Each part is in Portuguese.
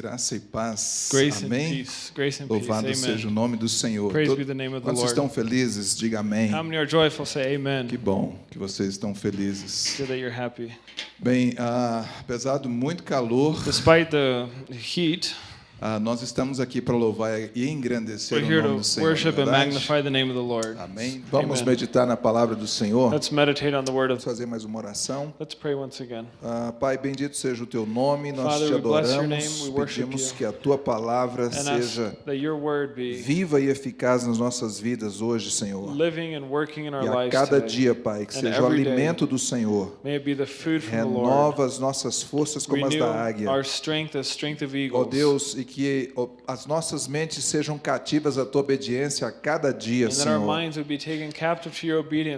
Graça e paz. Grace and Amém. and peace. Louvado seja o Amen. nome do Senhor. Praise Todo- estão felizes? Diga amém. Joyful? Say amen. Que bom que vocês estão felizes. Bem, ah, apesar do muito calor, Despite the heat, ah, nós estamos aqui para louvar e engrandecer we're o here nome to do Senhor. worship não and verdade? magnify the name of the Lord. Amém. Vamos Amen. meditar na palavra do Senhor. Let's meditate on the word Vamos of. fazer mais uma oração. Let's pray once again. Ah, Pai, bendito seja o teu nome, nós Father, te name, adoramos, worship pedimos que a tua palavra And seja viva e eficaz nas nossas vidas hoje, Senhor. living and working in our E a cada today. dia, Pai, que And seja o every day. alimento do Senhor. May it be the food from the Lord. Renova as nossas forças como as Renew da águia. our strength as strength of Ó eagles. Deus, e que as nossas mentes sejam cativas à tua obediência a cada dia, and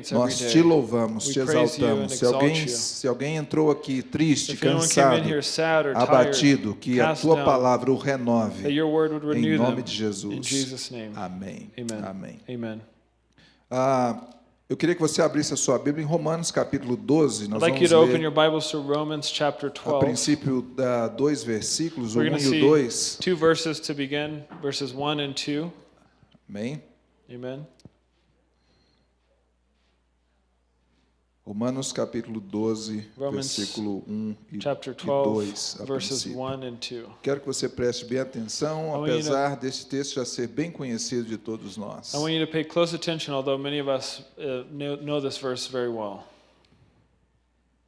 Senhor. Nós te louvamos, We te exaltamos. Se alguém, se alguém entrou aqui triste, If cansado, sad abatido, que a tua down, palavra o renove. Em nome de Jesus. Amém. Amen. Amém. Amen. Ah, eu queria que você abrisse a sua Bíblia em Romanos capítulo 12. Nós I'd like you to open your Bibles to Romans chapter a 12. princípio da dois versículos, o We're 1 going to e o see 2. two verses to begin, verses 1 and 2. Amém? Amen. Romanos capítulo 12, Romans versículo 1 e, Chapter e 2, 12, a verses princípio. 1 and 2. Quero que você preste bem atenção, you to- apesar deste texto já ser bem conhecido de todos nós. I want you to pay close attention, although many of us uh, know, know this verse very well.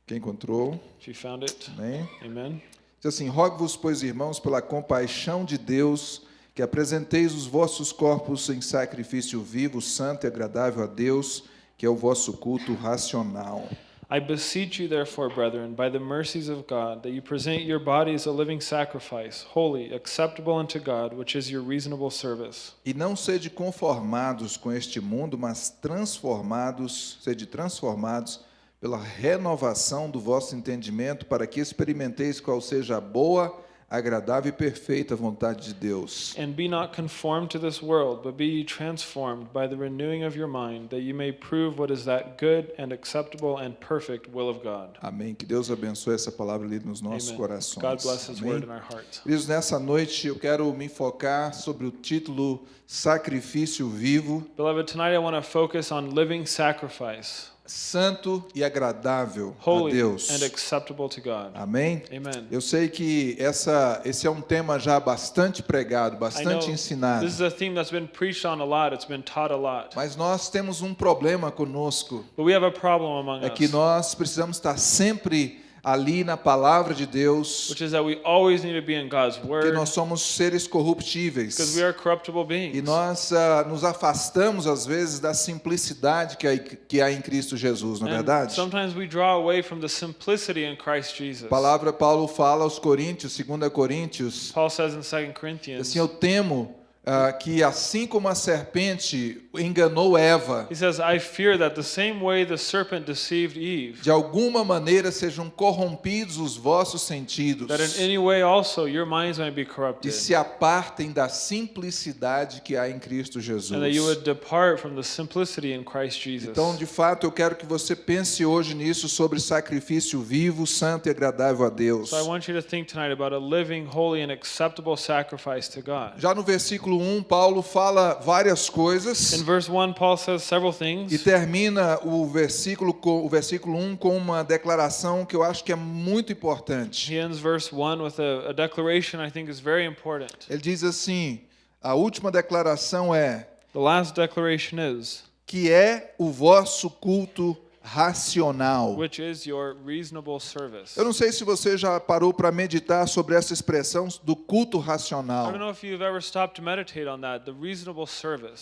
Quem encontrou? If you found it, Amém? amen. Diz assim: Rogo-vos, pois, irmãos, pela compaixão de Deus, que apresenteis os vossos corpos em sacrifício vivo, santo e agradável a Deus, que é o vosso culto racional. I beseech you, therefore, brethren, by the mercies of God, that you present your bodies a living sacrifice, holy, acceptable unto God, which is your reasonable service. E não sede conformados com este mundo, mas transformados, sede transformados pela renovação do vosso entendimento, para que experimenteis qual seja a boa, agradável e perfeita vontade de Deus. And be not conformed to this world, but be ye transformed by the renewing of your mind, that you may prove what is that good and acceptable and perfect will of God. Amém. Que Deus abençoe essa palavra ali nos nossos Amen. corações. God bless His Amém. word in our hearts. Queridos, nessa noite eu quero me focar sobre o título Sacrifício Vivo, Beloved, tonight I want to focus on living sacrifice, Santo e Agradável a holy Deus. and acceptable to God. Amém? Amen. Eu sei que essa, esse é um tema já bastante pregado, bastante ensinado. this is a theme that's been preached on a lot, it's been taught a lot. Mas nós temos um problema conosco, But we have a problem among é que nós precisamos estar sempre ali na palavra de Deus, which is that we always need to be in God's porque Word nós somos seres corruptíveis. because we are corruptible E beings. nós ah, nos afastamos, às vezes, da simplicidade que há, que há em Cristo Jesus, não é verdade? sometimes we draw away from the simplicity in Christ Jesus. A palavra Paulo fala aos Coríntios, 2 Coríntios, Paul says in 2 Corinthians, assim, eu temo ah, que assim como a serpente enganou Eva, he says, I fear that the same way the serpent deceived Eve, de alguma maneira sejam corrompidos os vossos sentidos that in any way also your minds might be e corrupted, se apartem da simplicidade que há em Cristo Jesus. and that you would depart from the simplicity in Christ Jesus. Então, de fato, eu quero que você pense hoje nisso sobre sacrifício vivo, santo e agradável a Deus. So I want you to think tonight about a living, holy, and acceptable sacrifice to God. Já no versículo 1, Paulo fala várias coisas In verse 1, Paul says several e things. termina o versículo com o versículo 1 com uma declaração que eu acho que é muito importante. He ends verse 1 with a, a declaration I think is very important. Ele diz assim: a última declaração é The last declaration is, que é o vosso culto racional. which is your reasonable service. Eu não sei se você já parou para meditar sobre essa expressão do culto racional.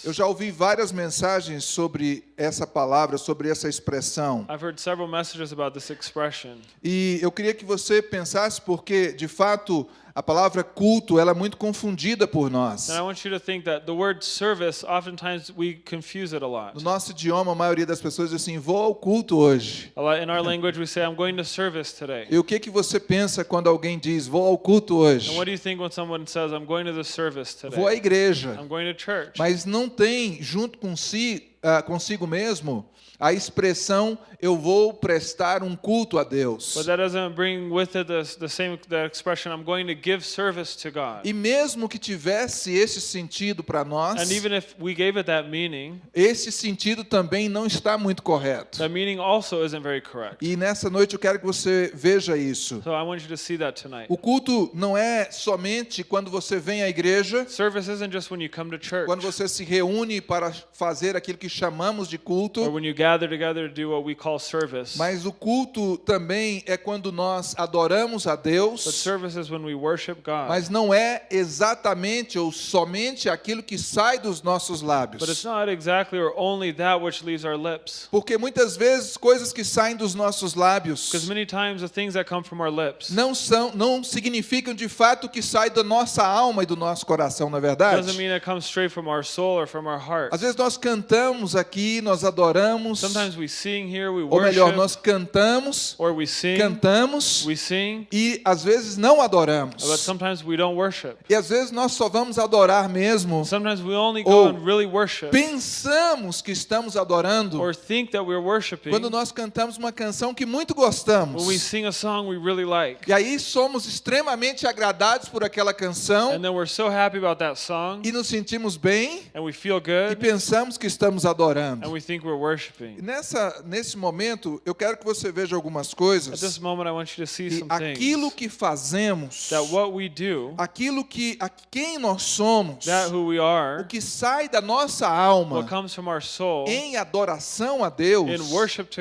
Eu já ouvi várias mensagens sobre essa palavra, sobre essa expressão. I've heard several messages about this expression. E eu queria que você pensasse porque, de fato, a palavra culto ela é muito confundida por nós. And I want you to think that the word service, oftentimes we confuse it a lot. No nosso idioma, a maioria das pessoas diz assim: "Vou ao culto hoje". In our language, we say, I'm going to service today. E o que que você pensa quando alguém diz: "Vou ao culto hoje"? And what do you think when someone says, I'm going to the service Vou à today? igreja. I'm going to church. Mas não tem junto com si ah, consigo mesmo a expressão eu vou prestar um culto a Deus. But that doesn't bring with it the, the same the expression I'm going to give service to God. E mesmo que tivesse esse sentido para nós, And even if we gave it that meaning, esse sentido também não está muito correto. that meaning also isn't very correct. E nessa noite eu quero que você veja isso. So I want you to see that tonight. O culto não é somente quando você vem à igreja, Service isn't just when you come to church quando você se reúne para fazer aquilo que chamamos de or culto, when you gather together to do what we call service. mas o culto também é quando nós adoramos a But Deus, service is when we worship God. mas não é exatamente ou somente aquilo que sai dos nossos But it's lábios. not exactly or only that which leaves our lips. Porque muitas vezes coisas que saem dos nossos lábios Because many times the things that come from our lips não são não significam de fato o que sai da nossa alma e do nosso coração, na verdade. doesn't mean it comes straight from our soul or from our heart. Às vezes nós cantamos aqui, nós adoramos, Sometimes we sing here, we ou melhor, worship, nós cantamos, or we sing, cantamos we sing, e às vezes não adoramos. but sometimes we don't worship. E às vezes nós só vamos adorar mesmo, Sometimes we only Ou go and really worship pensamos que estamos adorando or think that we're worshiping quando nós cantamos uma canção que muito gostamos. when we sing a song we really like. E aí somos extremamente agradados por aquela canção And then we're so happy about that song e nos sentimos bem and we feel e good pensamos que estamos and adorando. we think we're worshiping. E Nessa, nesse momento, eu quero que você veja algumas coisas. this moment, I want you to see E some aquilo que fazemos, that what we do, aquilo que a quem nós somos, we o are, que sai da nossa alma what comes from our soul em adoração a Deus,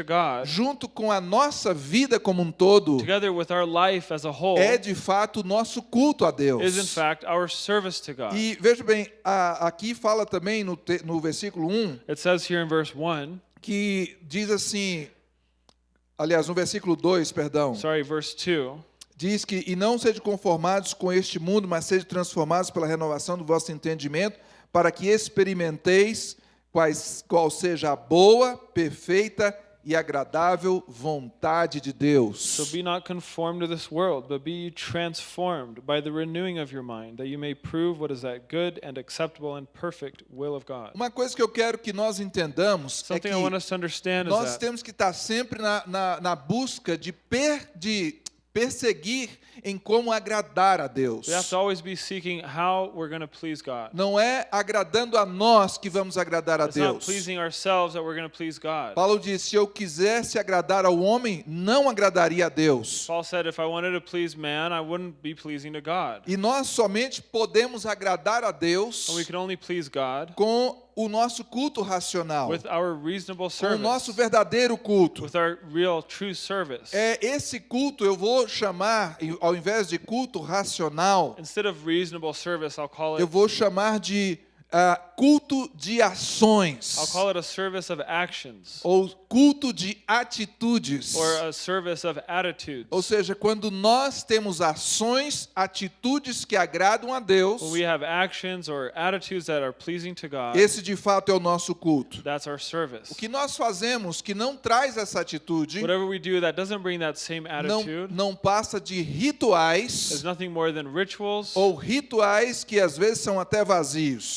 God, junto com a nossa vida como um todo, whole, é de fato o nosso culto a Deus. fact our service to God. E veja bem, a- aqui fala também no, te- no versículo 1 It says here in verse 1, que diz assim, aliás, no versículo 2, perdão, sorry, verse 2, diz que e não sejam conformados com este mundo, mas sejam transformados pela renovação do vosso entendimento, para que experimenteis quais, qual seja a boa, perfeita e agradável vontade de Deus. So be not conformed to this world, but be ye transformed by the renewing of your mind, that you may prove what is that good and acceptable and perfect will of God. Uma coisa que eu quero que nós entendamos é Something que understand is nós temos que estar sempre na, na, na busca de, per, de perseguir em como agradar a Deus. we have to always be seeking how we're going to please God. Não é agradando a nós que vamos agradar a It's not Deus. pleasing ourselves that we're going to please God. Paulo disse: se eu quisesse agradar ao homem, não agradaria a Deus. Paul said, if I wanted to please man, I wouldn't be pleasing to God. E nós somente podemos agradar a Deus And we can only please God com o nosso culto racional, with our reasonable com o nosso service, verdadeiro culto. É esse culto eu vou chamar, ao invés de culto racional, Instead of reasonable service, I'll call eu it vou chamar de ah, culto de ações. I'll call it a service of actions. Ou culto de atitudes. or a service of attitudes. Ou seja, quando nós temos ações, atitudes que agradam a Deus, God, esse de fato é o nosso culto. that's our service. O que nós fazemos que não traz essa atitude, Whatever we do that doesn't bring that same não, attitude não passa de is rituais rituals ou rituais que às vezes são até vazios.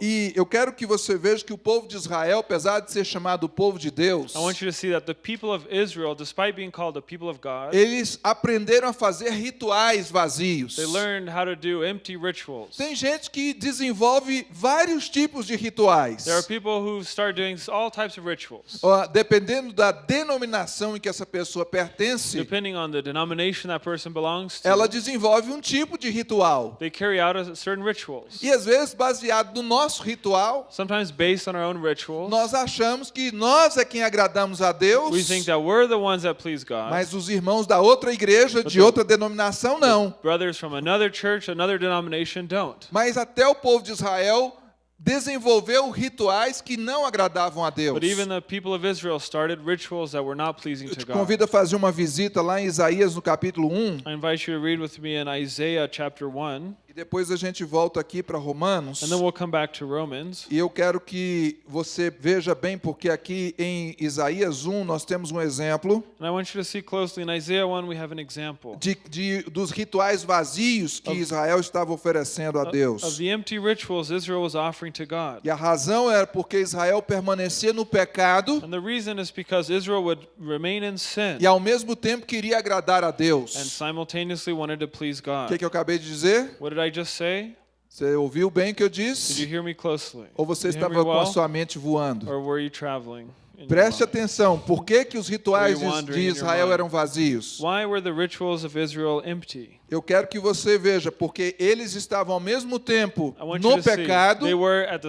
E eu quero que você veja que o povo de Israel, apesar de ser chamado povo de Deus, I want you to see that the people of Israel, despite being called the people of God, eles aprenderam a fazer rituais vazios. they learned how to do empty rituals. Tem gente que desenvolve vários tipos de rituais. There are people who start doing all types of rituals. Ó, Dependendo da denominação em que essa pessoa pertence, Depending on the denomination that person belongs to, ela desenvolve um tipo de ritual. they carry out a certain rituals. E às vezes, baseado no nosso ritual, Sometimes based on our own rituals, nós achamos que nós é quem agradamos a Deus, we think that we're the ones that please God. mas os irmãos da outra igreja, de outra denominação, não. Brothers from another church, another denomination don't. Mas até o povo de Israel desenvolveu rituais que não agradavam a Deus. But even the people of Israel started rituals that were not pleasing Eu to te God. convido a fazer uma visita lá em Isaías no capítulo 1. I invite you to read with me in Isaiah chapter 1. E depois a gente volta aqui para Romanos. and then we'll come back to Romans. E eu quero que você veja bem, porque aqui em Isaías 1 nós temos um exemplo And I want you to see closely. In Isaiah 1, we have an example de, de- dos rituais vazios que Israel estava oferecendo a of, Deus. of the empty rituals Israel was offering to God. E a razão era porque Israel permanecia no pecado And the reason is because Israel would remain in sin e ao mesmo tempo queria agradar a Deus. simultaneously wanted to please O que, que eu acabei de dizer? What did I just say? Você ouviu bem o que eu Did you disse? hear me closely? Ou você Did estava com a sua mente voando? Or were you traveling? Preste atenção, por que, que os rituais de- Israel eram vazios? Why were the rituals of Israel empty? Eu quero que você veja, porque eles estavam ao mesmo tempo no pecado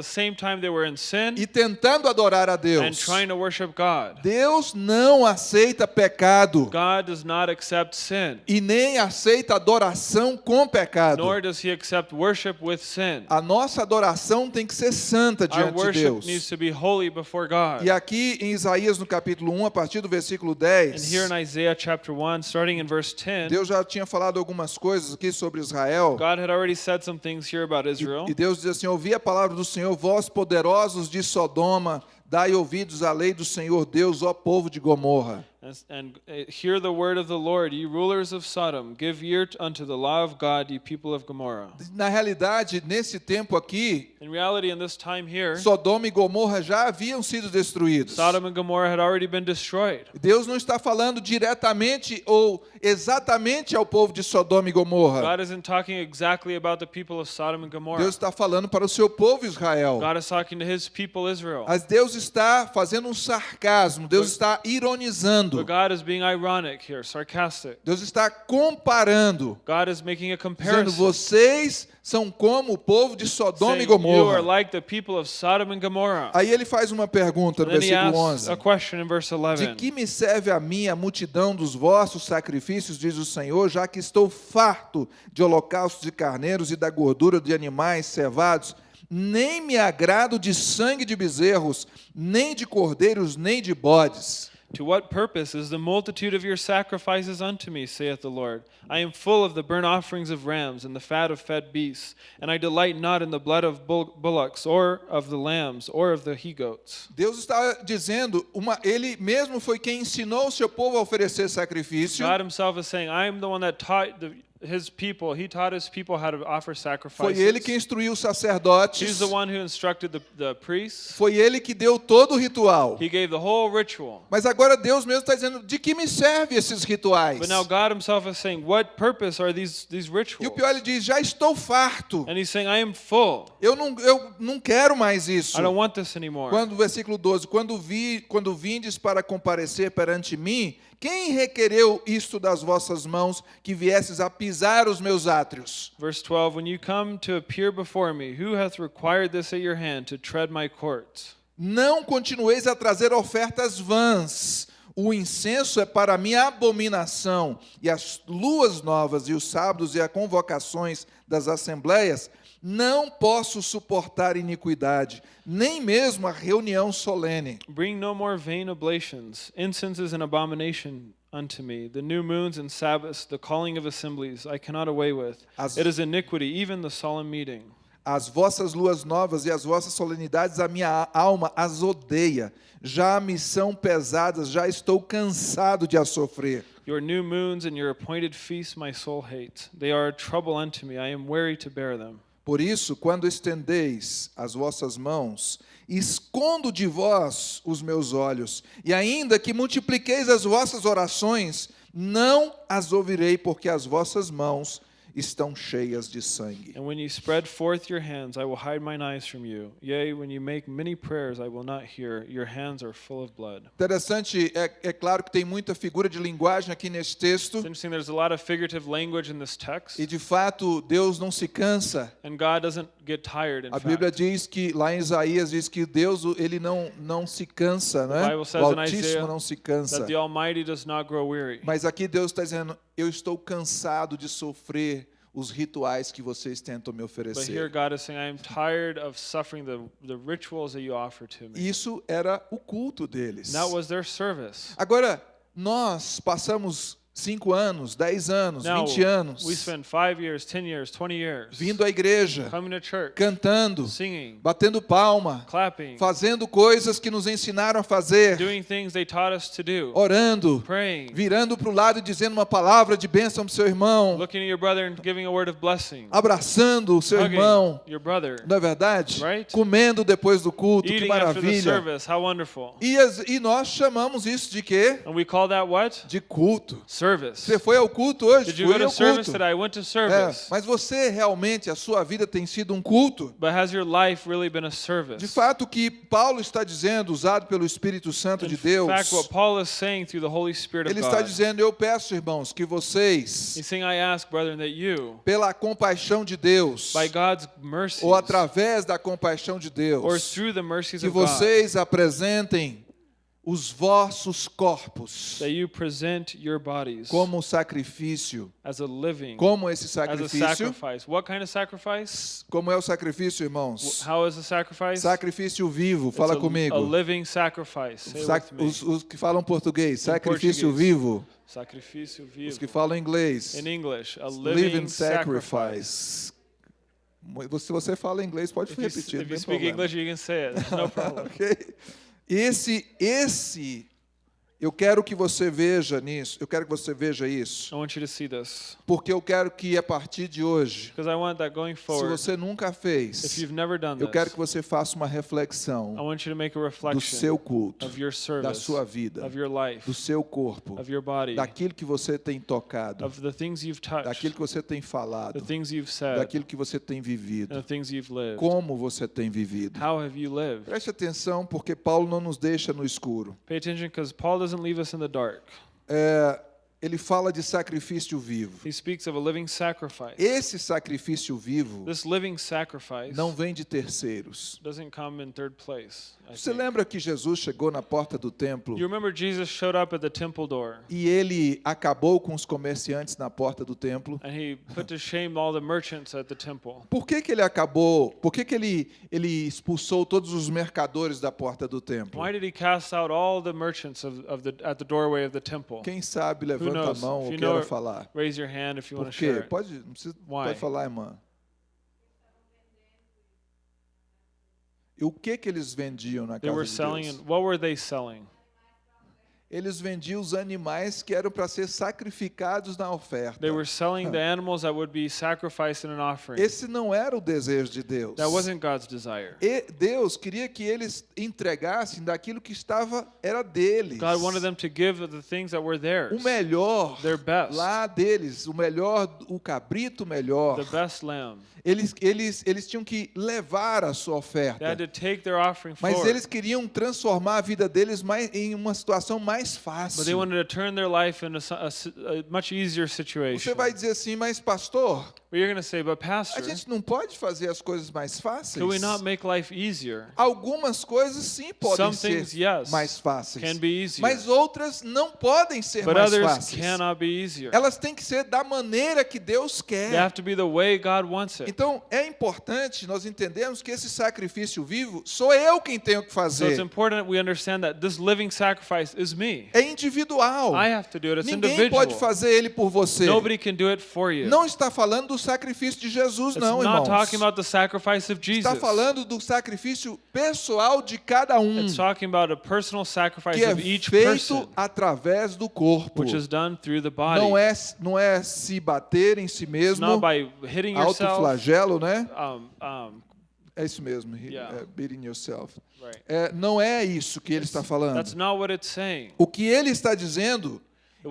sin e tentando adorar a and Deus. trying to worship God. Deus não aceita pecado God does not accept sin, e nem aceita adoração com pecado. nor does he accept worship with sin. A nossa adoração tem que ser santa Our diante de Deus. needs to be holy before God. E aqui em Isaías no capítulo 1, a partir do versículo And 10, here in Isaiah chapter 1, starting in verse 10, Deus já tinha falado algumas coisas aqui sobre Israel. God had already said some things here about Israel. E Deus diz assim: Ouvi a palavra do Senhor, vós poderosos de Sodoma, dai ouvidos à lei do Senhor Deus, ó povo de Gomorra. And, and uh, hear the word of the Lord, ye rulers of Sodom. Give ear unto the law of God, ye people of Gomorrah. Na realidade, nesse tempo aqui, In reality, in this time here, Sodoma e Gomorra já haviam sido destruídos. Sodom and Gomorrah had already been destroyed. Deus não está falando diretamente ou exatamente ao povo de Sodoma e Gomorra. God isn't talking exactly about the people of Sodom and Gomorrah. Deus está falando para o seu povo Israel. God is talking to his people Israel. Mas Deus está fazendo um sarcasmo, Deus está ironizando, But God is being ironic here, sarcastic. Deus está comparando, God is making a dizendo: comparison. vocês são como o povo de Sodoma e saying, you are Gomorra. like the people of Sodom and Gomorrah. Aí ele faz uma pergunta no versículo asks 11: a question in verse De 11. que me serve a mim a multidão dos vossos sacrifícios, diz o Senhor, já que estou farto de holocaustos de carneiros e da gordura de animais cevados? Nem me agrado de sangue de bezerros, nem de cordeiros, nem de bodes. To what purpose is the multitude of your sacrifices unto me, saith the Lord? I am full of the burnt offerings of rams and the fat of fed beasts, and I delight not in the blood of bull- bullocks, or of the lambs, or of the he goats. Deus está dizendo, uma, ele mesmo foi quem ensinou o seu povo a oferecer sacrifício. God Himself is saying, I am the one that taught the, His people, He taught His people how to offer Foi sacrifices. ele que instruiu os He's sacerdotes. the one who instructed the, the priests. Foi ele que deu todo o ritual. He gave the whole ritual. Mas agora Deus mesmo está dizendo, de que me servem esses rituais? But now God Himself is saying, What purpose are these, these E rituals? o pior, ele diz, já estou farto. And He's saying, I am full. Eu não, eu não quero mais isso. I don't want this anymore. Quando, versículo 12, quando, vi, quando vindes para comparecer perante mim, quem requereu isto das vossas mãos, que viesses a pisar os meus átrios? Verse 12 When you come to appear before me, who hath required this at your hand to tread my courts? Não continueis a trazer ofertas vãs. O incenso é para mim abominação, e as luas novas, e os sábados, e as convocações das assembleias, não posso suportar iniquidade, nem mesmo a reunião solene. Bring no more vain oblations. Incense is an abomination unto me. The new moons and Sabbaths, the calling of assemblies, I cannot away with. As- It is iniquity, even the solemn meeting. As vossas luas novas e as vossas solenidades, a minha alma as odeia. Já me são pesadas, já estou cansado de as sofrer. Your new moons and your appointed feasts my soul hates. They are a trouble unto me. I am weary to bear them. Por isso, quando estendeis as vossas mãos, escondo de vós os meus olhos, e ainda que multipliqueis as vossas orações, não as ouvirei, porque as vossas mãos estão cheias de sangue. And when you spread forth your hands, I will hide mine eyes from you. Yea, when you make many prayers, I will not hear. Your hands are full of blood. Interessante, é, é claro que tem muita figura de linguagem aqui nesse texto, It's interesting, there's a lot of figurative language in this text, e de fato Deus não se cansa. and God doesn't A Bíblia diz que lá em Isaías diz que Deus ele não não se cansa, né? Bible O Altíssimo não se cansa. That the Almighty does not grow weary. Mas aqui Deus está dizendo: eu estou cansado de sofrer os rituais que vocês tentam me But here oferecer. God is saying, I am tired of suffering the, the rituals that you offer to me. Isso era o culto deles. And that was their service. Agora nós passamos 5 anos, 10 anos, Now, 20 anos, we spend five years, 10 years, 20 years vindo à igreja, coming to church, cantando, singing, batendo palma, clapping, fazendo coisas que nos ensinaram a fazer, doing things they taught us to do, orando, praying, virando para o lado e dizendo uma palavra de bênção para o seu irmão, looking at your brother and giving a word of blessing, abraçando o seu irmão, your brother, não é verdade? Right? Comendo depois do culto, que eating after the maravilha. service. How wonderful. E, as- e nós chamamos isso de quê? And we call that what? De culto. Service. Você foi ao culto hoje? Did you Fui go to service culto. today? I went to É, service. mas você realmente, a sua vida tem sido um culto? But has your life really been a service? De fato, o que Paulo está dizendo, usado pelo Espírito Santo de In Deus, fact, what Paul is saying through the Holy Spirit of ele está God, dizendo: Eu peço, irmãos, que vocês, he's saying, I ask, brethren, that you, pela compaixão de Deus, by God's mercies, ou através da compaixão de or Deus, through the mercies que of God, vocês apresentem os vossos corpos that you present your bodies como sacrifício. as a living, Como esse sacrifício? kind of sacrifice? Como é o sacrifício, irmãos? How is a sacrifice? Sacrifício vivo, It's fala a, comigo. A Sac- os, os que falam português, sacrifício português. vivo. Sacrifício Os vivo. que falam inglês, In English, a living living sacrifice. sacrifice. Se você fala inglês, pode If you, repetir. if não you tem speak problema. English, you can say it. No problem. Ok? Esse, esse, eu quero que você veja nisso, eu quero que você veja isso, I want you to see this porque eu quero que a partir de hoje, because I want that going se forward. você nunca If fez, you've never done eu quero que você faça uma I reflexão want you to make a do reflection seu culto, of your da service, sua vida, of your life, do seu corpo, of your body, daquilo que você tem tocado, of the things you've touched, daquilo que você tem the falado, things you've said, daquilo que você tem and vivido, the things you've lived. como você tem vivido. How have you lived? Preste atenção, porque Paulo não nos deixa no escuro. Pay attention because Paul doesn't leave us in the dark. É, ele fala de sacrifício vivo. He speaks of a living sacrifice. Esse sacrifício vivo This living sacrifice não vem de terceiros. doesn't come in third place. Você think. lembra que Jesus chegou na porta do templo You remember Jesus showed up at the temple door e ele acabou com os comerciantes na porta do templo? Por que, que ele acabou? Por que, que ele, ele expulsou todos os mercadores da porta do templo? Quem sabe levanta a knows? mão If ou queira falar. Raise your hand if you Por quê? Pode, não precisa, Why? pode falar, irmã. E o que que eles vendiam na They casa were de selling, Deus? what were they selling? Eles vendiam os animais que eram para ser sacrificados na oferta. They were selling the animals that would be sacrificed in an offering. Esse não era o desejo de Deus. That wasn't God's desire. E Deus queria que eles entregassem daquilo que estava era deles. God wanted them to give the things that were o theirs, melhor their best, lá deles, o melhor, o cabrito melhor. the best lamb. Eles, eles, eles tinham que levar a sua They had oferta. to take their offering Mas forward. eles queriam transformar a vida deles mais, em uma situação mais fácil. But they wanted to turn their life into a, si- a much easier situation. Você vai dizer assim, mas pastor, you're going to say, but a pastor, gente não pode fazer as coisas mais fáceis? can we not make life easier? Algumas coisas sim podem Some ser things, yes, mais fáceis, can be easier. mas outras não podem ser But mais others fáceis. cannot be easier. Elas têm que ser da maneira que Deus They quer. have to be the way God wants it. Então é importante nós entendermos que esse sacrifício vivo sou eu quem tenho que So it's fazer. important we understand that this living sacrifice is me. É individual. I have to do it. It's Ninguém individual. pode fazer ele por você. Nobody can do it for you. Não está falando do sacrifício de Jesus, it's não, not irmãos. talking about the sacrifice of Jesus. Está falando do sacrifício pessoal de cada um, It's talking about a personal sacrifice que é of each feito person, através do corpo. which is done through the body. Não é, não é se bater em si it's mesmo, not by hitting yourself. autoflagelo, né? Um, um, É isso mesmo, he- Yeah. é, beating yourself. right. É, não é isso que ele está falando. That's not what it's saying. O que ele está dizendo,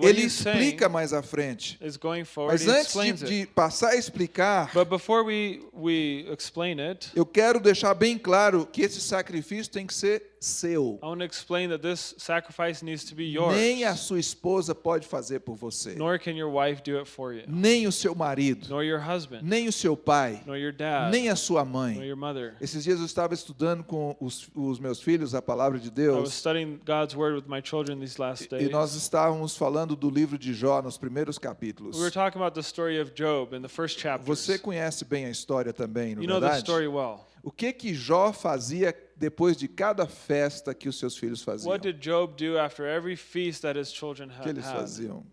ele explica mais à frente. It's going forward. Mas antes de, de passar a explicar, But before we we explain it, eu quero deixar bem claro que esse sacrifício tem que ser seu. I want to explain that this sacrifice needs to be yours. Nem a sua esposa pode fazer por você. Nor can your wife do it for you. Nem o seu marido. Nor your husband. Nem o seu pai. Nor your dad. Nem a sua Nor mãe. your mother. Esses dias eu estava estudando com os, os meus filhos a palavra de I was Deus. studying God's word with my children these last E days. nós estávamos falando do livro de Jó nos primeiros capítulos. We were talking about the story of Job in the first chapter. Você conhece bem a história também, não You é know the verdade? story well. O que que Jó fazia depois de cada festa que os seus filhos faziam? What did Job do after every feast that his children O que had? eles had? faziam?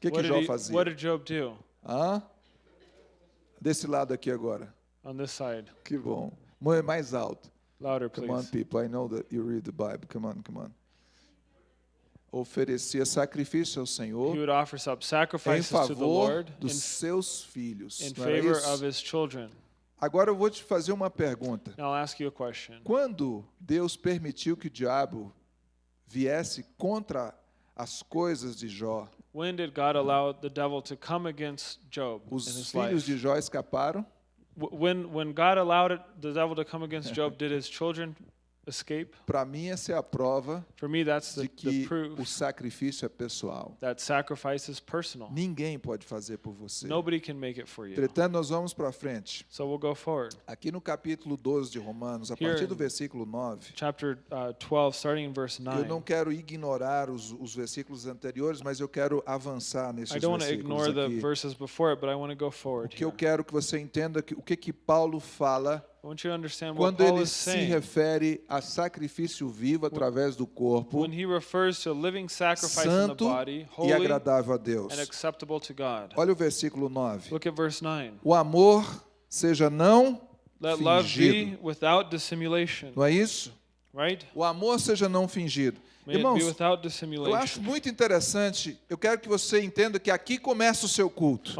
que, que did he- fazia? what did Job do Hã? Desse lado aqui agora. on this side? Que bom. Mais alto. Louder, Come on, please. people. I know that you read the Bible. Come on, come on. Oferecia sacrifício ao Senhor em favor dos seus filhos. in era favor of his children. Agora eu vou te fazer uma pergunta. Now I'll ask you a question. Quando Deus permitiu que o diabo viesse contra as coisas de Jó, When did God allow the devil to come against Job in os his filhos life? de Jó escaparam? When when God allowed it, the devil to come against Job, did his children? Para mim, essa é a prova For me, that's de the, the que o sacrifício é pessoal. that sacrifice is personal. Ninguém pode fazer por você. Nobody can make it for you. Entretanto, nós vamos para frente. So we'll go forward. Aqui no capítulo 12 de Romanos, a Here partir do versículo 9, Chapter uh, 12, starting in verse eu 9. não quero ignorar os, os versículos anteriores, mas eu quero avançar nesses versículos aqui. verses before it, but I want to go O que eu quero que você entenda que o que que Paulo fala I want you to understand what quando ele se refere a sacrifício vivo através do corpo, when he refers to living sacrifice in the santo body, e agradável a Deus. and acceptable to God. Olha o versículo 9. Look at verse 9. O amor seja não fingido. without dissimulation, Não é isso? Right? O amor seja não fingido. May Irmãos, eu acho muito interessante, eu quero que você entenda que aqui começa o seu culto.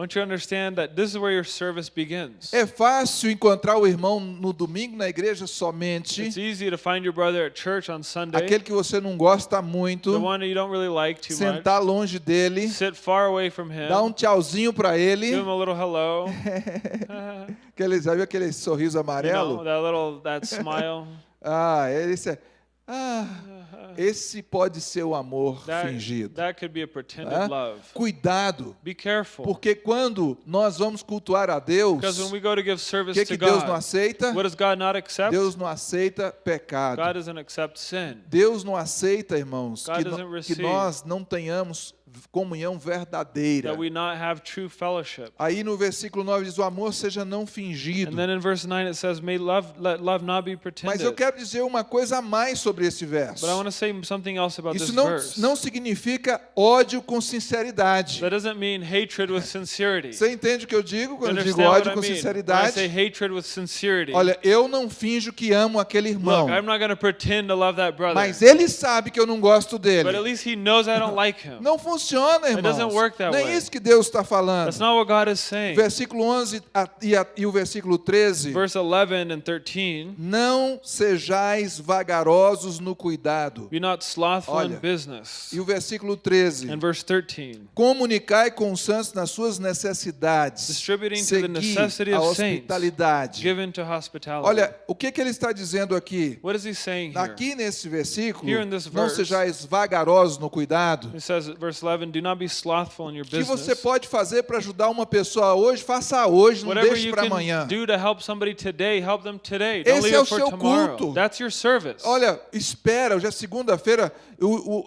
É fácil encontrar o irmão no domingo na igreja somente, It's easy to find your brother at church on Sunday, aquele que você não gosta muito, one you don't really like too much. sentar longe dele, Sit far away from him, dar um tchauzinho para ele, aquele, viu aquele sorriso you know, amarelo? that little that smile. Ah, esse é, ah, esse pode ser o amor That, fingido. that could be a pretended Hã? love. Cuidado, Be careful. porque quando nós vamos cultuar a Deus, Because when we go to give o service que, to que Deus não God, aceita? what does God not accept? Deus não aceita pecado. God doesn't accept sin. Deus não aceita, irmãos, God que, no- que nós não tenhamos comunhão verdadeira. That we not have true fellowship. Aí no versículo 9 diz: o amor seja não fingido. And then in verse 9 it says, May love love not be Mas eu quero dizer uma coisa a mais sobre esse verso. But I want to say something else about Isso this não, não significa ódio com sinceridade. That doesn't mean hatred with sincerity. Você entende o que eu digo quando eu digo ódio I com mean? I sinceridade? say hatred with sincerity. Olha, eu não finjo que amo aquele irmão, Look, I'm not going to pretend to love that brother. mas ele sabe que eu não gosto But at dele. least he knows I don't like him. Não funciona, It doesn't irmãos. work that Não é way. isso que Deus está falando. That's not what God is saying. Versículo 11 a- e, a- e o versículo 13. Verse 11 and 13. Não sejais vagarosos no cuidado. Be not slothful Olha. in business. E o versículo 13. And verse 13. Comunicai com os santos nas suas necessidades. Distributing to the necessity a saints. hospitalidade. Given to hospitality. Olha, o que, que ele está dizendo aqui? what is he saying here? Aqui nesse versículo, Here in this não verse, sejais vagarosos no cuidado. It says, verse 11, do not be slothful in your O que você business. pode fazer para ajudar uma pessoa hoje, faça hoje, não deixe you para amanhã. do to help somebody today, help them today. Don't Esse é o seu tomorrow. culto. That's your service. Olha, espera, hoje é segunda-feira,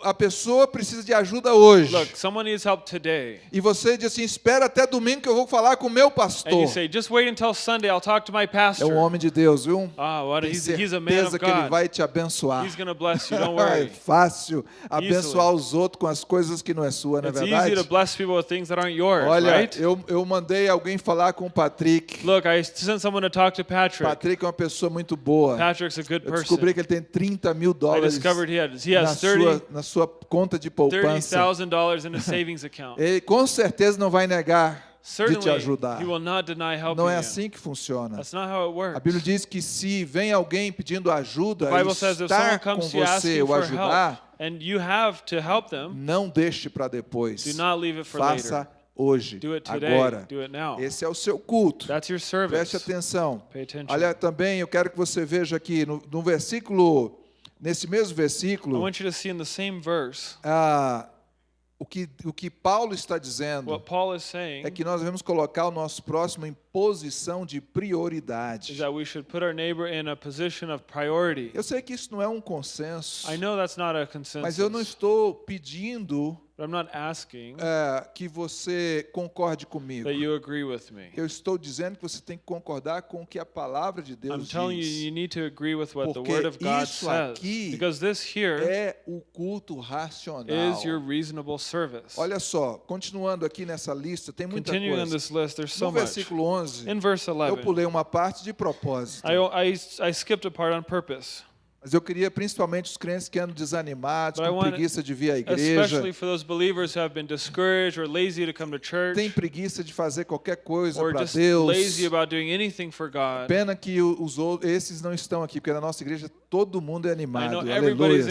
a pessoa precisa de ajuda hoje. Look, someone needs help today. E você diz assim: espera até domingo que eu vou falar com o meu And pastor. you say, just wait until Sunday, I'll talk to my É pastor. um homem de Deus, viu? Ah, what? Tem He's, he's a man certeza of que ele vai te abençoar. He's going to bless you, don't É worry. fácil abençoar os outros com as coisas que não é sua, não é It's easy to bless people with things that aren't yours, Olha, right? eu, eu mandei alguém falar com o Patrick. Look, I sent someone to talk to Patrick. Patrick é uma pessoa muito boa. Patrick's a good Eu person. descobri que ele tem 30 mil I dólares discovered he, had, he na has 30 sua, na sua conta de poupança. $30,000 in a savings account. Ele com certeza não vai negar de te ajudar. he will not deny helping Não é assim que funciona. That's not how it works. A Bíblia diz que se vem alguém pedindo ajuda estar com você ou ajudar, and you have to help them, não deixe para depois. do not leave it for Faça later. hoje, Do it today. agora. Do it now. Esse é o seu culto. That's your Preste service. atenção. Pay attention. Olha, também eu quero que você veja aqui no, no versículo, nesse mesmo I versículo, want you to see in the same verse ah, o, que, o que Paulo está dizendo é que nós devemos colocar o nosso próximo em posição de prioridade. that we should put our neighbor in a position of priority. Eu sei que isso não é um consenso, I know that's not a mas eu não estou pedindo But I'm not asking é, que você concorde comigo. that you agree with me. Eu estou dizendo que você tem que concordar com o que a palavra de I'm Deus telling you, diz. you need to agree with what the Porque Word of God isso says. aqui Because this here É o culto racional. is your reasonable service. Olha só, continuando aqui nessa lista, tem muita Continuing on coisa. list, so No versículo 11, In verse eu 11, pulei uma parte de propósito. I, I, I Mas eu queria principalmente os crentes que andam desanimados, com preguiça de vir à igreja, tem preguiça de fazer qualquer coisa para Deus. Pena que os outros, esses não estão aqui, porque na nossa igreja todo mundo é animado. Aleluia.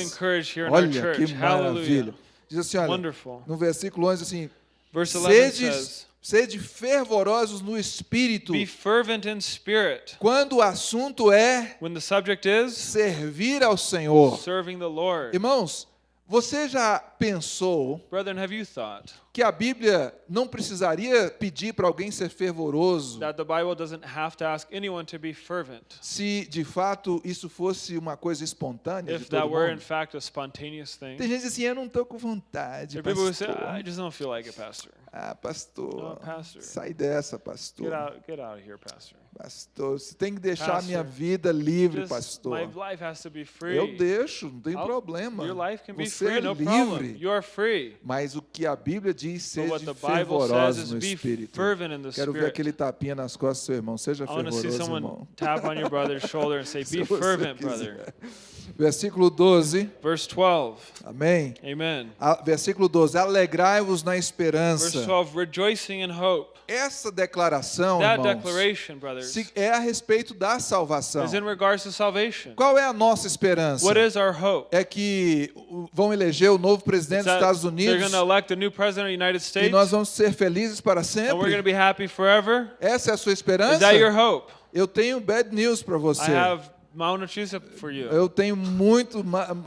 Olha que maravilha. Diz assim, olha, Wonderful. no versículo 11 assim, Verse 11 sede, says, sede fervorosos no espírito. Be fervent in spirit. Quando o assunto é When the subject is servir ao Senhor. serving the Lord. Irmãos, você já pensou Brethren, have you thought que a Bíblia não precisaria pedir para alguém ser fervoroso that the Bible doesn't have to ask anyone to be fervent? se de fato isso fosse uma coisa espontânea de If that todo were in mundo? fact a spontaneous thing, Tem gente assim, eu não estou com vontade, there people who say, pastor. I just don't feel like it, Pastor. Ah, pastor, No, pastor. sai dessa, pastor. Get out, get out of here, Pastor. Pastor, você tem que deixar a minha Pastor, vida livre, Just, pastor. my life has to be free. Eu deixo, não tem I'll- problema. Your life can be Você free, é problem. livre. Free. Mas o que a Bíblia diz, But what seja the Bible says fervorosos is no espírito. fervent in the Quero ver aquele tapinha nas costas do seu irmão. Seja I fervoroso, irmão. tap on your brother's shoulder and say, Se Be você fervent, quiser. brother. Versículo 12. Verse 12. Amém. Amen. A- Versículo 12. Alegrai-vos na Verse esperança. 12. Rejoicing in hope. Essa declaração, That irmãos, declaration, brothers, se- é a respeito da salvação. is in regards to salvation. Qual é a nossa esperança? What is our hope? É que vão eleger o novo presidente Is dos Estados they're Unidos to elect a new president of the United e States nós vamos ser felizes para and we're going to sempre? be happy forever? Essa é a sua Is esperança? that your hope? Eu tenho bad news para I você. have mal notícia for you. Eu tenho muito,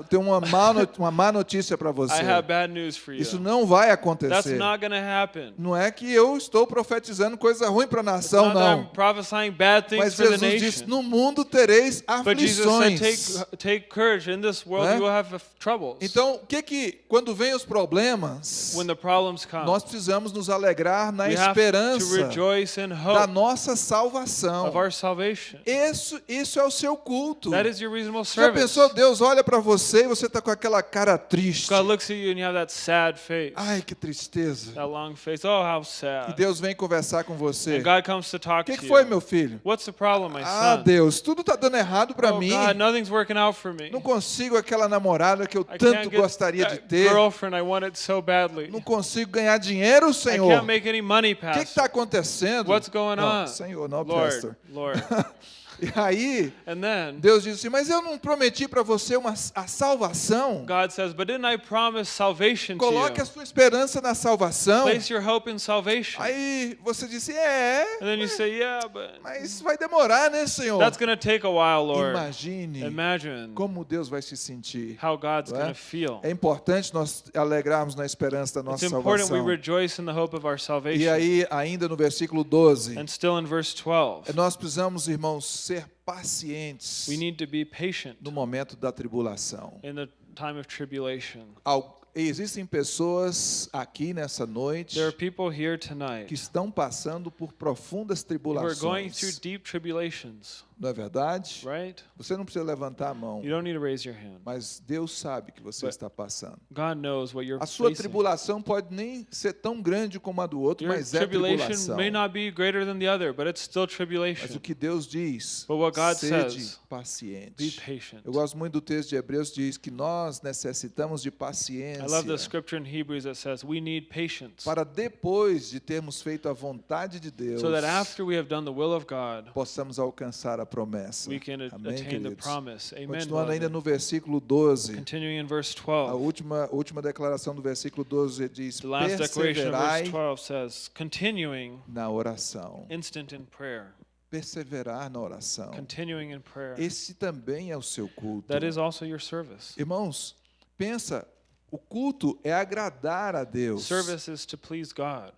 tenho uma má, uma má notícia para você. I have bad news for you. Isso não vai That's acontecer. not going to happen. Não é que eu estou profetizando coisa ruim para a nação, not that I'm não. prophesying bad things Mas for the Jesus disse: nation. no mundo tereis But Jesus said, aflições. take, take courage. In this world, Né? you will have troubles. Então, o que que quando vem os problemas, when the problems come, nós precisamos nos alegrar na we have to esperança rejoice in da hope nossa salvação. of our salvation. Isso, isso é o seu culto. That is your reasonable Já service. pensou, Deus olha para você e você está com aquela cara triste. God looks at you and you have that sad face, Ai, que tristeza. that long face. Oh, how E sad. Deus vem conversar com você. And God comes to talk que, to que foi, you. meu filho? What's the problem, my Ah, son? Deus, tudo está dando errado para oh, mim. God, nothing's working out for me. Não consigo aquela namorada que eu I tanto can't get gostaria de ter. girlfriend I wanted so badly. Não consigo ganhar dinheiro, I Senhor. can't make any money, O que está acontecendo? What's going não, on? Senhor, não, Lord, pastor. Lord. E aí, And then Deus disse assim, mas eu não prometi para você uma, a salvação. God says, But didn't I promise salvation Coloque a sua esperança na salvação. Place your hope in salvation. Aí você disse, é, And then you say, Yeah, but mas vai demorar, né, Senhor? that's to take a while, Lord. Imagine Imagine como Deus vai se sentir. how God's é? to feel. É importante nós alegrarmos na esperança da It's nossa important we salvação. rejoice in the hope of our E salvation. aí, ainda no versículo 12, And still in verse 12, nós precisamos, irmãos, ser pacientes we need to be patient no momento da tribulação. in the time of tribulation. Al- Existem pessoas aqui nessa noite There are people here que tonight estão passando por profundas who are going through tribulações. Não é verdade? right? Você não precisa levantar a mão, You don't need to raise your hand. mas Deus sabe que você But está passando. God knows what you're A sua facing. tribulação pode nem ser tão grande como a do outro, Your mas é tribulation tribulação. may not be greater than the other, but it's still Mas tribulation. o que Deus diz, But what God sede says, Be paciente. patient. Eu gosto muito do texto de Hebreus diz que nós necessitamos de I love the paciência scripture in Hebrews that says we need patience para depois de termos feito a vontade de Deus, so that after we have done the will of God, possamos alcançar a promessa. we can Amém, attain the queridos? promise. Amen. Continuando ainda no versículo 12, Continuing in verse a 12. última, última declaração do versículo 12 diz: The last declaration of verse perseverai 12 says, continuing na oração. instant in prayer. Perseverar na oração. Continuing in prayer. Esse também é o seu culto. That is also your service. Irmãos, pensa, o culto é agradar a Deus. Service is to please God.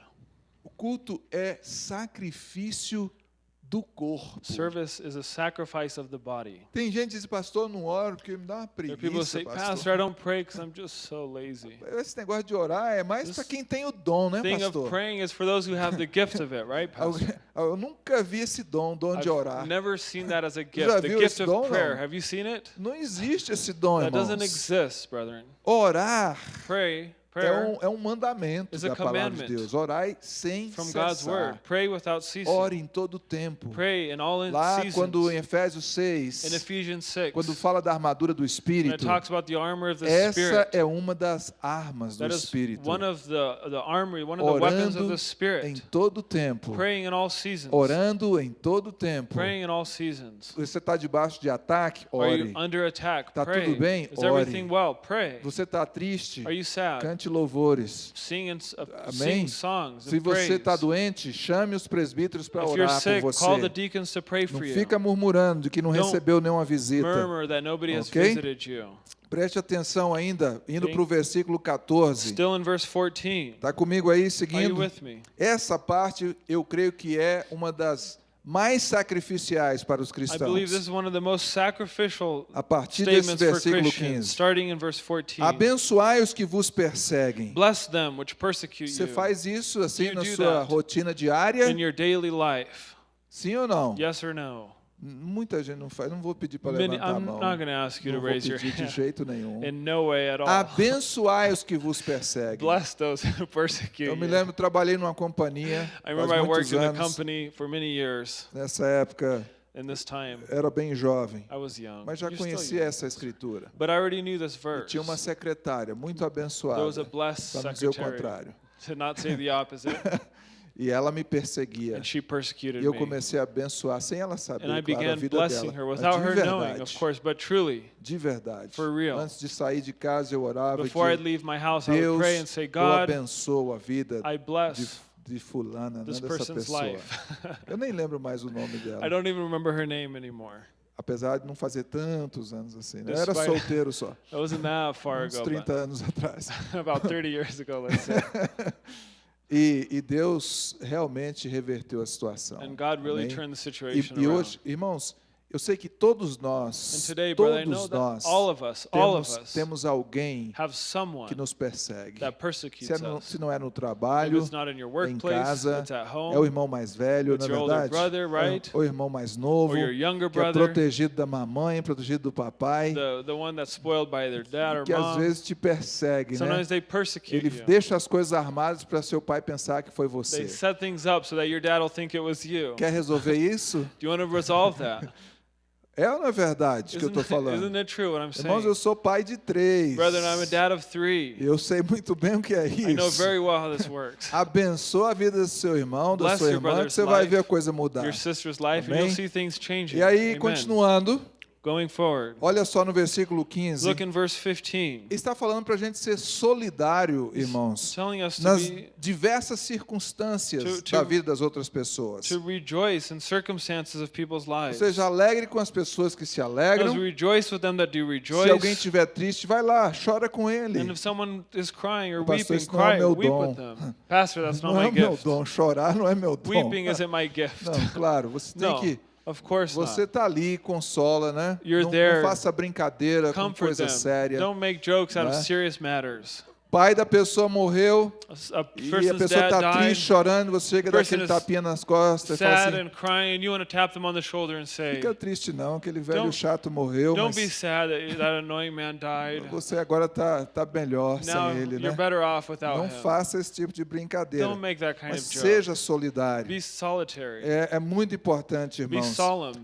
O culto é sacrifício do corpo. Service is a sacrifice of the body. Tem gente que diz, pastor, não oro porque me dá uma are people preguiça, say, Pastor, pastor. I don't pray because I'm just so lazy. Esse negócio de orar é mais para quem tem o dom, né, Thing of pastor? praying is for those who have the gift of it, right, Pastor? Eu nunca vi esse dom, dom de orar. I've never seen that as a já gift. The viu gift esse of dom, não? prayer. Have you seen it? Não existe esse dom, That doesn't irmãos. exist, brethren. Orar Pray, é um, é um mandamento da palavra de Deus. Orai sem from God's word. cessar. Pray without ceasing. Ore em todo o tempo. Pray in all in Lá quando em seasons. Efésios In 6, Ephesians 6, quando fala da armadura do when it Espírito, talks about the armor of the essa Spirit, é uma das armas do that is Espírito. one of the, the armory, one of the weapons of Orando the em Spirit. todo o tempo. Praying in all seasons. Orando em todo o tempo. Praying in all seasons. Você está debaixo de ataque? Are Ore. you under attack? Tá Pray. tudo bem? Is Ore. everything well? Pray. Você está triste? Are you sad? Cante louvores. Sing, and, s- uh, Amém? Se você está doente, chame os presbíteros para orar por você. Não fica murmurando de que não recebeu nenhuma visita. Ok? Preste atenção ainda, indo para o versículo 14. Still in verse 14. Está comigo aí seguindo? Essa parte eu creio que é uma das mais sacrificiais para os I believe this cristãos. is one of the most sacrificial A partir desse versículo Christians, 15. starting in verse 14. Abençoai os que vos perseguem. Bless them which persecute Você you faz isso assim you na sua rotina diária? in your daily life. Sim ou não? Yes or no? Muita gente não faz. Não vou pedir para Many, levantar a mão. not to ask you Não to vou raise your pedir de hand. jeito nenhum. In no way at all. Abençoai os que vos perseguem. Bless those who persecute Eu me you. lembro, trabalhei numa companhia I remember I faz muitos worked in a anos. company for many years. Nessa época In this time, era bem jovem, I was young. mas já You're still conhecia young. essa escritura. But I already knew this E verse. tinha uma secretária muito There was abençoada, a blessed para não dizer o secretary. contrário. To not say the opposite. E ela me perseguia. and she persecuted E eu me. comecei a abençoar sem ela And I saber, claro, a began vida blessing dela. her Mas without de her knowing, of verdade, course, but truly. de verdade. For real. Antes de sair de casa eu orava Before que I'd leave my house, I would Deus, pray and say, eu God, abençoo a vida I de, bless de fulana, né, this dessa person's pessoa. life. Eu nem lembro mais o nome I dela, don't even remember her name anymore. apesar de não fazer tantos anos assim. né? Eu era solteiro só, It wasn't that far uns ago, 30 anos atrás. about 30 years ago, let's say. E, e Deus realmente reverteu a situação. And God really Amém? turned the E, situation e around. hoje, irmãos, eu sei que todos nós, today, brother, todos nós, us, temos, temos alguém que nos persegue. Se, é no- se não é no trabalho, em casa, at é o home, irmão mais velho, na older verdade. brother, right? Ou o irmão mais novo, younger que é brother, protegido da mamãe, protegido do papai, the, the que às vezes te persegue, né? Ele you. deixa as coisas armadas para seu pai pensar que foi você. so. Quer resolver isso? Do you want to resolve that? É ou não é verdade que eu estou falando? it true what I'm Irmãos, eu sou pai de três. Brethren, I'm a dad of three. Eu sei muito bem o que é I know isso. very well how this works. Abençoa a vida do seu irmão, da Bless sua irmã, que você vai life, ver a coisa mudar. Your sister's life, and you'll see things changing. E aí, Amen. continuando, Going forward, olha só no versículo 15. look in verse 15. Está falando para a gente ser solidário, irmãos, nas be diversas circunstâncias To- to- da vida das outras pessoas. to rejoice in circumstances of people's Ou lives. seja, alegre com as pessoas que se As alegram. rejoice with them that do Se alguém rejoice. estiver triste, vai lá, chora com ele. And if someone is crying or Pastor, weeping, isso não é cry, meu weep dom. with them. Pastor, that's not Não é my meu gift. dom, chorar não é meu dom. Weeping isn't my gift. Não, claro, você tem que of course Você not. tá ali, consola, né? You're não, there. não faça brincadeira com Comfort coisa them. séria. Don't make jokes out of né? serious matters. Pai da pessoa morreu A, e a pessoa está triste, chorando, você chega daquele is tapinha nas costas e fala assim, crying, say, fica triste não, aquele velho Don't- chato morreu, "Don't be mas sad that that annoying man died. você agora tá, tá melhor Now sem ele, you're né? better off without Não him. faça esse tipo de brincadeira, Don't make that kind mas of joke. seja solidário. Be solitary. É, é muito importante, irmãos.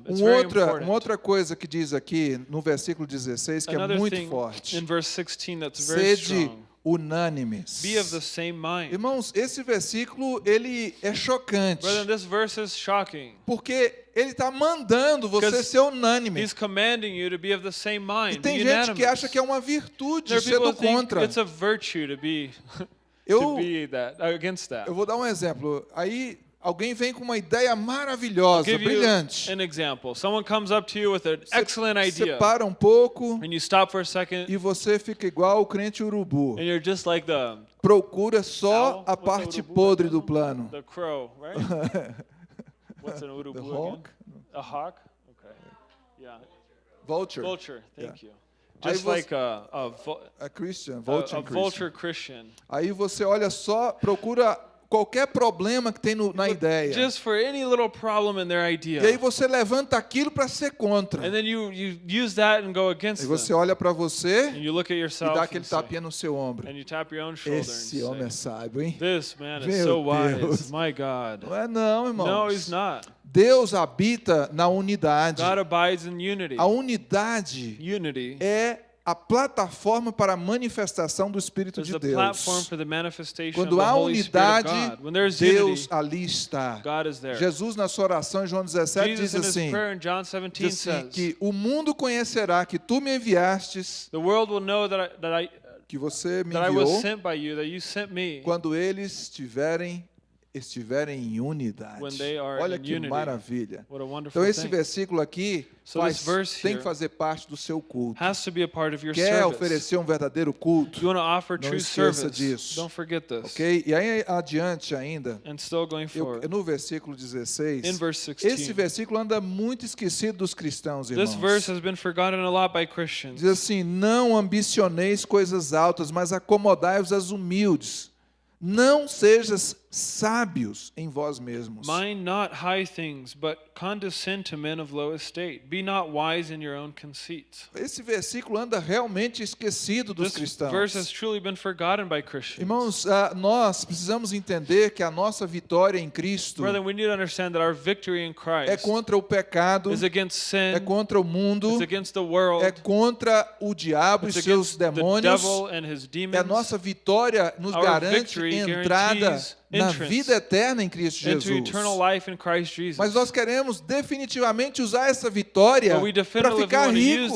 Um outra, important. uma outra coisa que diz aqui no versículo 16 que é Another muito thing forte. in verse 16 that's very Sede strong. Unânimes. Be of the same mind. Irmãos, esse versículo ele é chocante, Brethren, this verse is shocking. porque ele está mandando você ser unânime. He's commanding you to be of the same E mind. tem be gente unanimous. que acha que é uma virtude ser do contra. it's a virtue to be to Eu, be that against that. eu vou dar um exemplo. Aí alguém vem com uma ideia maravilhosa, brilhante. an example. Someone comes up to you with an Você- excellent Você idea, para um pouco and you stop for a second, e você fica igual o crente urubu. and you're just like the Procura só a the parte podre do plano. The crow, right? What's an The urubu again? hawk? A hawk? Okay. Yeah. Vulture. Vulture. Thank Yeah. you. Just você- like a, a, vul- A Christian, a, vulture a Christian. vulture Christian. Aí você olha só, procura qualquer problema que tem no- na ideia. Just for any little problem in their idea. E aí você levanta aquilo para ser contra. And then you, you use that and go against E você olha para você And you look at e yourself dá and, aquele tapinha no seu ombro. and you tap your own shoulder Esse and homem é say, sábio, hein? this man is Meu so wise. Deus. My God. Não é não, irmãos. No, he's not. Deus habita na unidade. God abides in unity. A unidade Unity é a plataforma para a manifestação do Espírito de Deus. Quando há unidade, Deus ali está. Jesus, na sua oração em João 17, Jesus diz assim, prayer in John 17 diz assim que o mundo conhecerá que tu me enviastes, que você me enviou, quando eles estiverem estiverem em unidade. Olha que unity. maravilha. Então esse thing. versículo aqui So faz- tem que fazer parte do seu culto. Has to be a part of your Quer service. oferecer um verdadeiro culto, Não true esqueça disso. Don't forget this. ok? E aí adiante ainda, And still going eu, no versículo 16, In verse esse 16. versículo anda muito esquecido dos cristãos, irmãos. This verse has been forgotten a lot by Christians. Diz assim: Não ambicioneis coisas altas, mas acomodai-vos às humildes. Não sejas sábios em vós mesmos. Mind not high things, but condescend to men of low estate. Be not wise in your own conceit. Esse versículo anda realmente esquecido dos This cristãos. verse has truly been forgotten by Christians. Irmãos, ah, nós precisamos entender que a nossa vitória em Cristo Brother, we need to understand that our victory in é Christ contra o pecado, is against é sin, contra o mundo, it's against the world, é contra o diabo e seus against the demônios. devil and his E a demons. nossa vitória nos Our garante entrada na vida eterna em Cristo Jesus. Mas nós queremos definitivamente usar essa vitória para ficar ricos.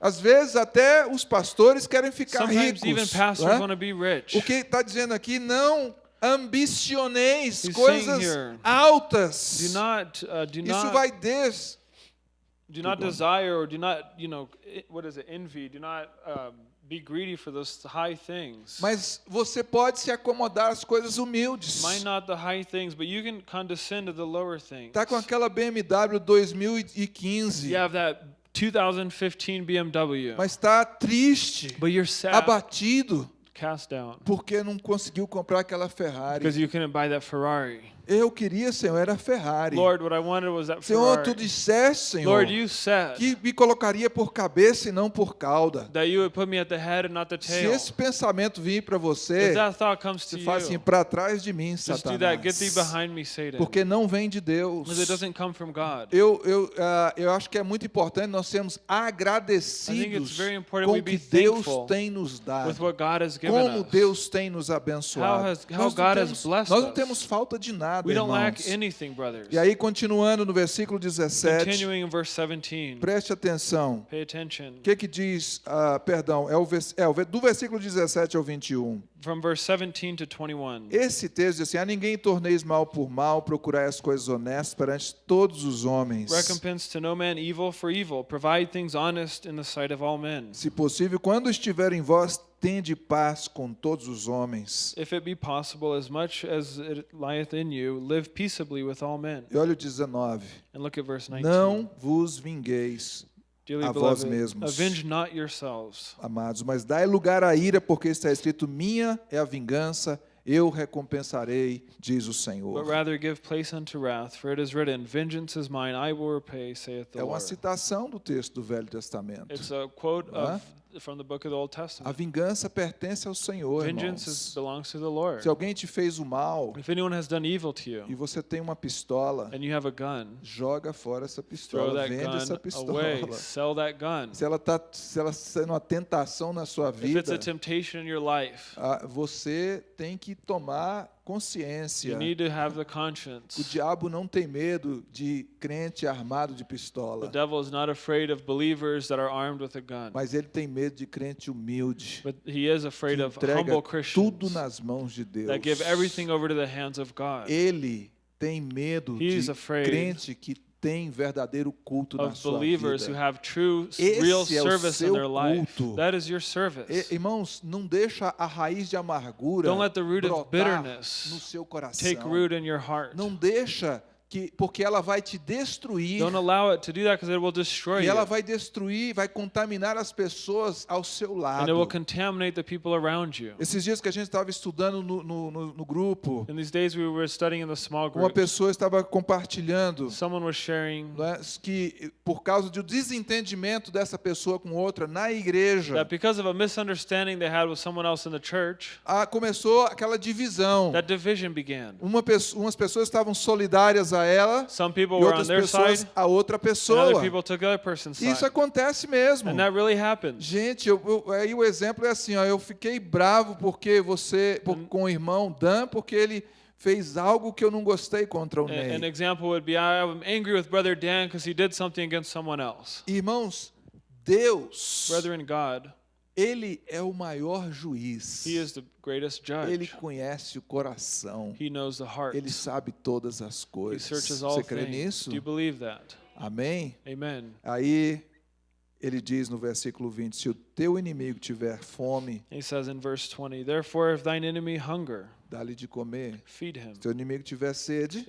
Às vezes até os pastores querem ficar Sometimes ricos. rich. O que está dizendo aqui, não ambicioneis He's coisas here, altas. Do not, uh, do Isso vai des... do not desire or do not, you know, what is it? Envy. Do not um, be greedy for those high things. Mas você pode se acomodar às coisas humildes. Mind not the high things, but you can condescend to the lower things. Tá com aquela BMW 2015, You have that 2015 BMW, mas está triste, but you're sad, abatido, cast down, porque não conseguiu comprar aquela Ferrari. because you couldn't buy that Ferrari. Eu queria, Senhor, era Ferrari. Lord, what I wanted was that Senhor, Ferrari. tu disseste, Senhor, Lord, you said que me colocaria por cabeça e não por cauda. that you would put me at the head and not the Se esse pensamento vir para você, If that thought comes to você faz assim, para trás de mim, just do that. Get thee Satanás. behind me, Satan. Porque não vem de Deus. Because it doesn't come from God. Eu, eu, ah, eu acho que é muito importante nós sermos agradecidos com o que Deus tem nos With dado. what God has given Como us. Deus tem nos abençoado. How has- how nós, não God has temos, blessed nós não temos falta de nada, We don't lack irmãos. anything, brothers. E aí, continuando no versículo 17, Continuing in verse 17. preste atenção. Pay attention. O que que diz, ah, perdão, é, o, vers- é o ve- do versículo 17 ao 21. From verse 17 to 21. Esse texto diz assim, a ninguém torneis mal por mal, procurai as coisas honestas perante todos os homens. Recompense to no man evil for evil. Provide things honest in the sight of all men. Se possível, quando estiver em vós, tende paz com todos os homens. If it be possible, as much as it lieth in you, live peaceably with all men. E olha o 19. And look at verse 19. Não vos vingueis, Dearly a vós mesmos. avenge not yourselves, amados, mas dai lugar à ira, porque está escrito: minha é a vingança, eu recompensarei, diz o but Senhor. rather give place unto wrath, for it is written, Vengeance is mine, I will repay, saith the É uma Lord. citação do texto do Velho Testamento. It's a quote Huh? of, from the book of the Old A vingança pertence ao Senhor, irmãos. belongs to the Lord. Se alguém te fez o mal If anyone has done evil to you, e você tem uma pistola, and you have a gun, joga fora essa throw pistola, that vende essa pistola. away, sell that gun. Se ela está se ela sendo uma tentação na sua If it's vida, a temptation in your life, ah, você tem que tomar consciência. need to have the O diabo não tem medo de crente armado de The pistola, devil is not afraid of believers that are armed with a gun, mas ele tem medo de crente humilde, but he is afraid que of entrega tudo nas mãos de Deus. that give everything over to the hands of God. Ele tem medo He's de crente que tem verdadeiro culto na sua vida. true, Esse é o seu culto. E- Irmãos, não deixa a raiz de amargura brotar no seu coração. Não deixa que porque ela vai te destruir Don't allow it to do that because it will destroy e you. ela vai destruir, vai contaminar as pessoas ao seu And it will lado. contaminate the people around you. Esses dias que a gente estava estudando no, no, no- grupo, In these days we were studying in the small uma group. pessoa estava compartilhando Someone was sharing né, que por causa do desentendimento dessa pessoa com outra na igreja, that because of a misunderstanding they had with someone else in the church, ah, começou aquela divisão. that division began. Uma umas pessoas estavam solidárias a ela Some people e were on outras their pessoas side, a outra pessoa. people took the other person's Isso acontece mesmo. And that really happens. Gente, eu, eu- aí o exemplo é assim, ó, eu fiquei bravo porque você, por- Hum. com o irmão Dan, porque ele fez algo que eu não gostei contra o A- An Ney. example would be I'm angry with Brother Dan because he did something against someone else. Irmãos, Deus, Brethren, God, ele é o maior juiz. He is the greatest Ele judge. conhece o coração. He knows the heart. Ele sabe todas as He coisas. searches all Você crê things. nisso? Do you believe that? Amém? Amen. Aí ele diz no versículo 20: Se o teu inimigo tiver fome, He says in verse 20, Therefore, if thine enemy hunger, dá-lhe de comer. feed him. Se teu inimigo tiver sede,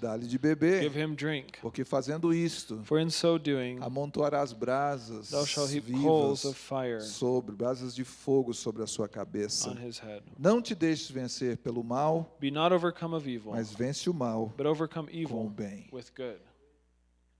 dá-lhe de beber. give him drink. Porque fazendo isto, For in so doing, amontoarás brasas thou shalt heap coals vivas of fire sobre brasas de fogo sobre a sua cabeça. on his head. Não te deixes vencer pelo mal, Be not overcome of evil, mas vence o mal but overcome com o evil bem. with good.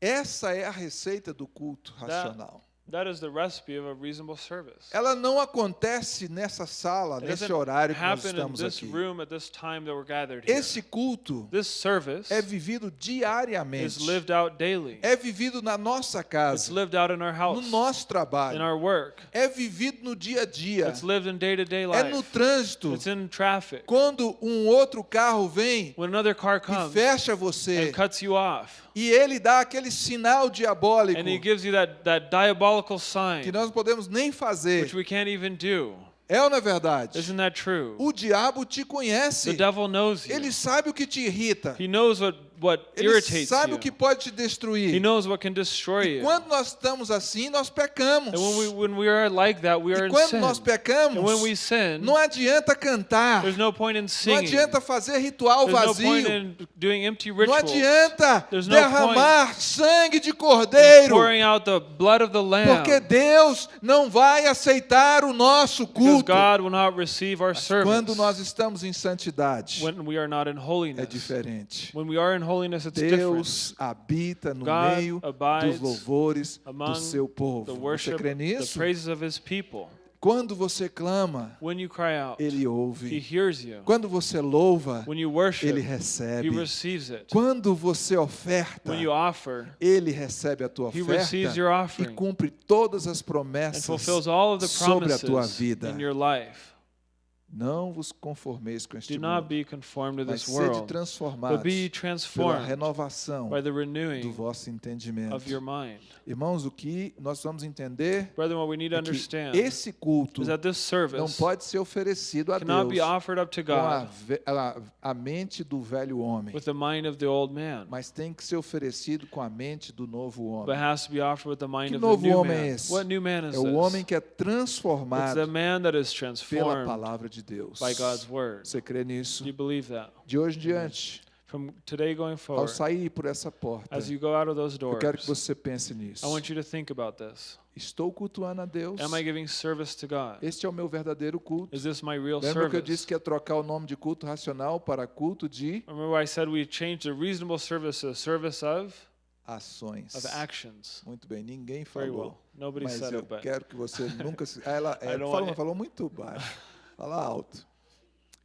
Essa é a receita do culto racional. That is the recipe of a reasonable service. Ela não acontece nessa sala, nesse horário que nós estamos this aqui. room at this time that we're gathered here. Esse culto This service é vivido is diariamente. lived out daily. É vivido na nossa It's casa, lived out in our no nosso in trabalho. our work. É vivido no dia a dia. It's lived in day-to-day É no trânsito. It's in traffic. Quando um outro carro vem When another car e comes fecha você cuts you off, e ele dá aquele sinal diabólico and he gives you that, that diabolical que nós não podemos nem which fazer. we can't even do. É ou não é verdade? Isn't that true? O diabo te The conhece. devil knows you. Ele sabe o que te irrita. He knows what, what Ele irritates sabe you. o que pode te He destruir. knows what can destroy E you. quando nós estamos assim, nós pecamos. And when we, when we are like that, we are E quando nós And pecamos, when we sin, não adianta cantar. there's no point in Não singing. adianta fazer ritual There's no point vazio. in doing empty Não rituals. adianta There's no derramar sangue de cordeiro. pouring out the blood of the lamb. Porque Deus não vai aceitar o nosso Because culto. God will not receive our service Quando nós estamos em santidade, when we are not in é holiness. diferente. When we are in holiness, it's different. Deus habita no God meio dos louvores do seu The povo. Você crê nisso? praises of His people. Quando você clama, When you cry out, Ele He ouve. hears you. Quando você louva, When you worship, Ele He recebe. Quando você oferta, offer, Ele recebe a tua oferta e cumpre todas as promessas fulfills all of the sobre a tua vida. Não vos conformeis com este mundo, be conformed to mas sede transformados pela renovação by the do vosso entendimento. of your mind. Irmãos, o que nós vamos entender Brethren, what we need to é que understand esse culto is that this não pode ser oferecido a Deus com a, a- a mente do velho homem, with the mind of the old man, mas tem que ser oferecido com a mente do novo but homem. has to be offered with the mind Que of the novo new homem é man. esse? What new man is É o homem que é transformado the man that is pela palavra de Deus. by God's word. Você crê nisso? Do you believe that? De hoje em diante, From today going ao forward, sair por essa porta, as you go out of those eu quero que doors, você pense nisso. I want you to think about this. Estou cultuando a Deus. Am I giving service to God? Este é o meu verdadeiro culto. Is this my real Lembra que eu disse service? que ia trocar o nome de culto racional para culto de Remember I said we changed the reasonable service to a service of, ações? of actions. Muito bem, ninguém Very falou. well. Nobody Mas said eu it, quero que você nunca se. Ela, don't falou, falou muito baixo. Fala alto.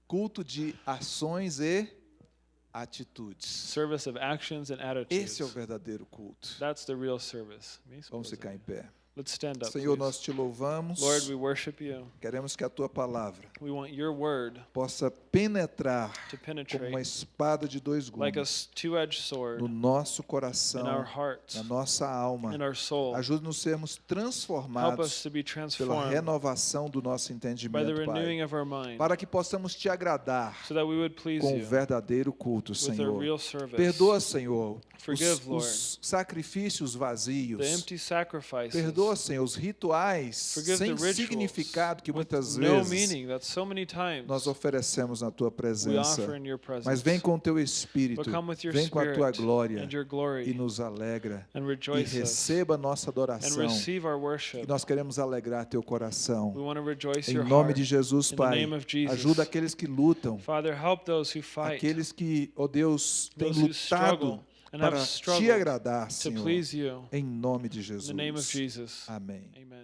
Culto de ações e atitudes. service of actions and attitudes. Esse é o verdadeiro culto. That's the real service. Vamos ficar em pé. Let's stand up. Senhor, please. nós te louvamos. Lord, we worship you. Queremos que a tua palavra We want your word possa penetrar to como uma espada de dois like a gumes sword no nosso in our coração, hearts, na nossa alma. Ajude-nos a sermos Help us transformados to be pela transformed renovação do nosso by the entendimento, renewing Pai, of our mind para que possamos te agradar so that we would please com o verdadeiro culto, Senhor. real service. Perdoa, Senhor, os, Forgive, Lord, os sacrifícios vazios. the empty sacrifices. Perdoa, Perdoa, Senhor, os rituais sem significado que muitas vezes nós oferecemos na tua presença. Mas vem com o teu Espírito, vem com a tua glória e nos alegra. E receba a nossa adoração. E nós queremos alegrar teu coração. Em nome de Jesus, Pai. Ajuda aqueles que lutam, aqueles que, ó Deus, têm lutado para te agradar, Senhor. Em nome de Jesus. Amém. Amen.